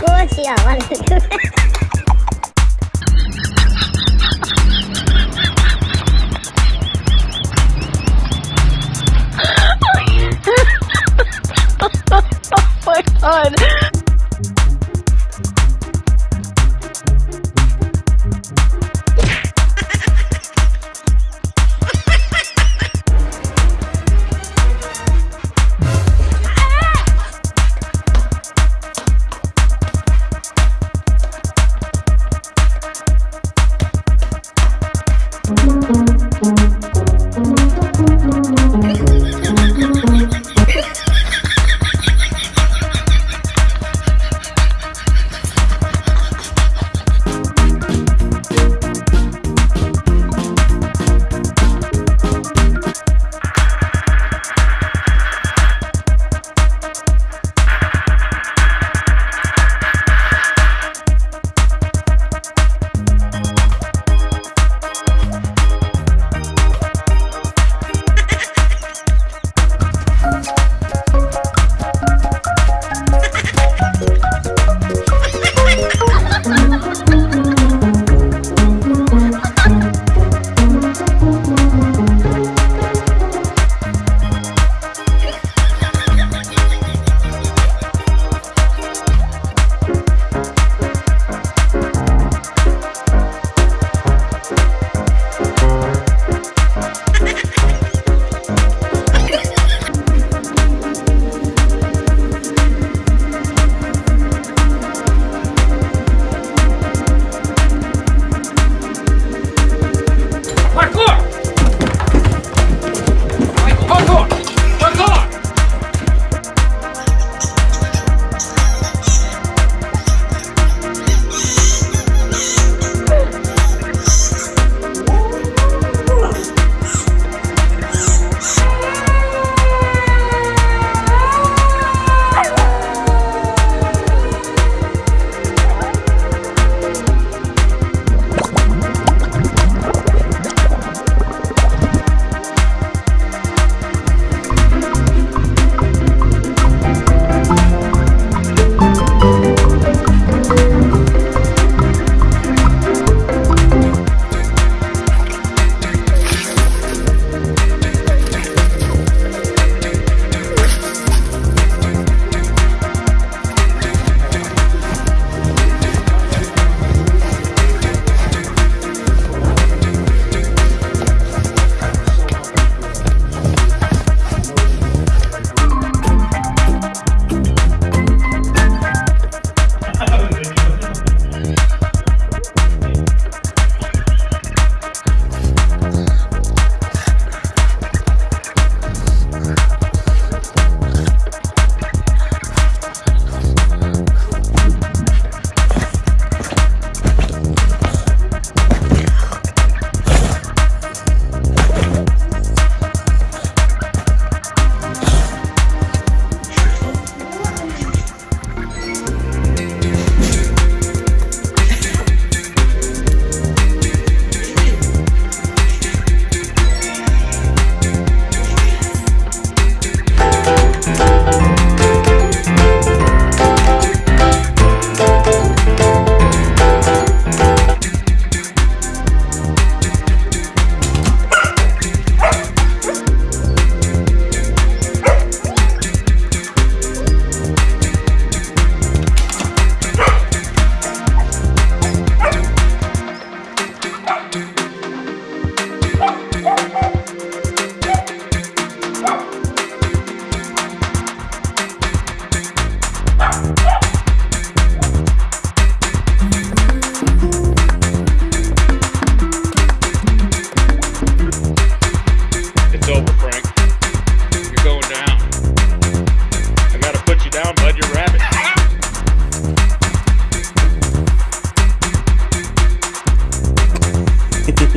我去啊我嘞个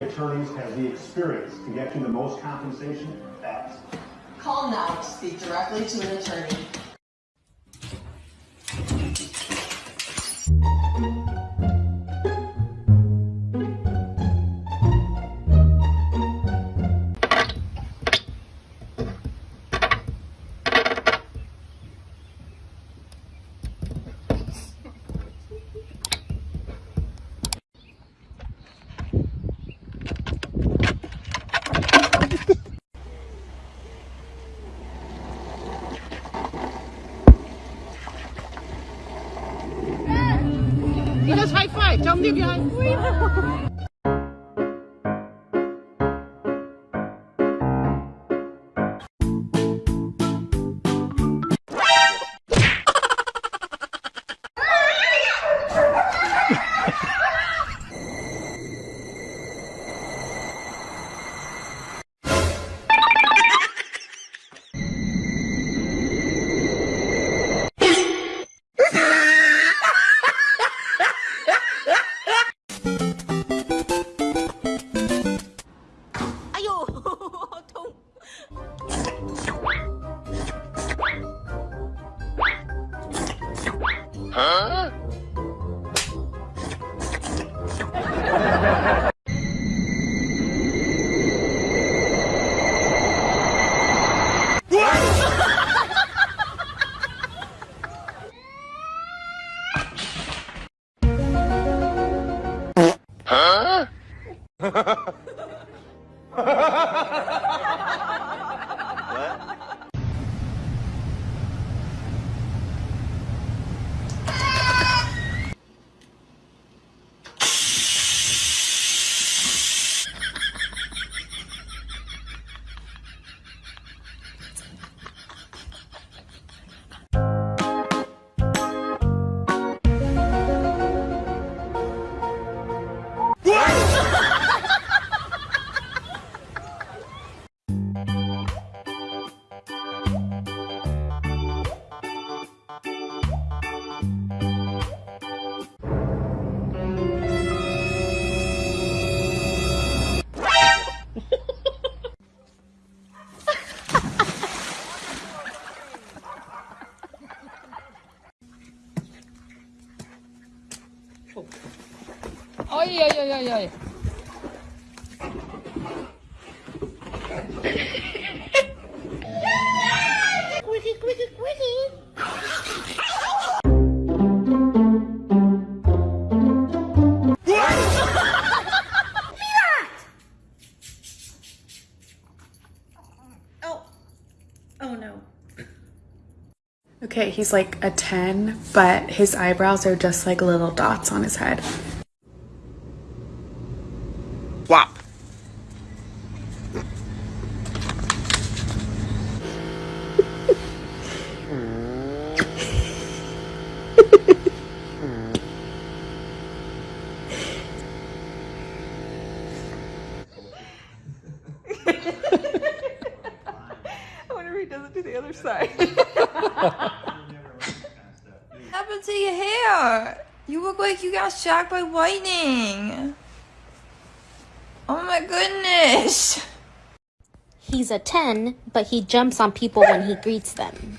attorneys have the experience to get you the most compensation fast. Call now to speak directly to an attorney. you guys. Them to give you a high five. Oj, oj, oj, oj, oj. Oh. Oh no. Okay, he's like a 10, but his eyebrows are just like little dots on his head. Happened to your hair? You look like you got shocked by lightning. Oh my goodness. He's a 10, but he jumps on people when he greets them.